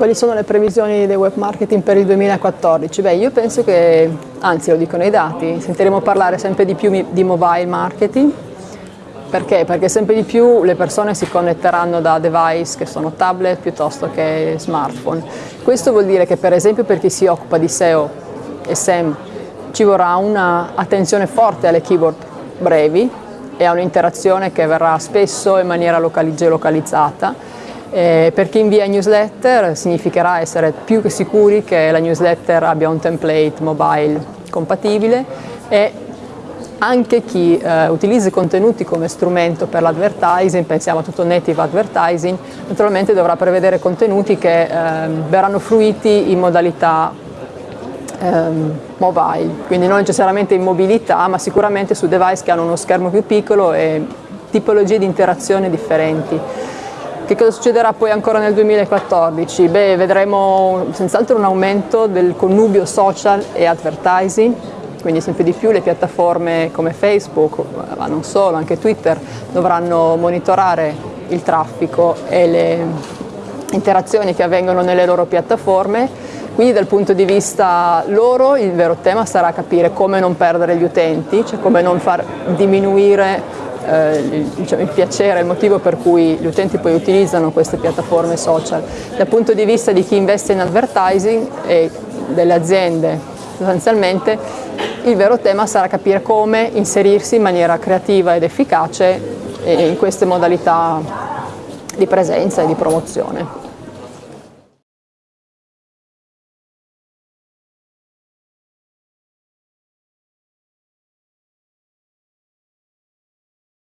Quali sono le previsioni del web marketing per il 2014? Beh, io penso che, anzi lo dicono i dati, sentiremo parlare sempre di più di mobile marketing. Perché? Perché sempre di più le persone si connetteranno da device che sono tablet piuttosto che smartphone. Questo vuol dire che per esempio per chi si occupa di SEO e SEM ci vorrà un'attenzione forte alle keyword brevi e a un'interazione che verrà spesso in maniera geolocalizzata. Eh, per chi invia newsletter significherà essere più che sicuri che la newsletter abbia un template mobile compatibile e anche chi eh, utilizza i contenuti come strumento per l'advertising, pensiamo a tutto native advertising, naturalmente dovrà prevedere contenuti che eh, verranno fruiti in modalità ehm, mobile, quindi non necessariamente in mobilità, ma sicuramente su device che hanno uno schermo più piccolo e tipologie di interazione differenti. Che cosa succederà poi ancora nel 2014? Beh, vedremo senz'altro un aumento del connubio social e advertising, quindi sempre di più le piattaforme come Facebook, ma non solo, anche Twitter, dovranno monitorare il traffico e le interazioni che avvengono nelle loro piattaforme, quindi dal punto di vista loro il vero tema sarà capire come non perdere gli utenti, cioè come non far diminuire eh, il, diciamo, il, piacere, il motivo per cui gli utenti poi utilizzano queste piattaforme social. Dal punto di vista di chi investe in advertising e delle aziende sostanzialmente il vero tema sarà capire come inserirsi in maniera creativa ed efficace in queste modalità di presenza e di promozione.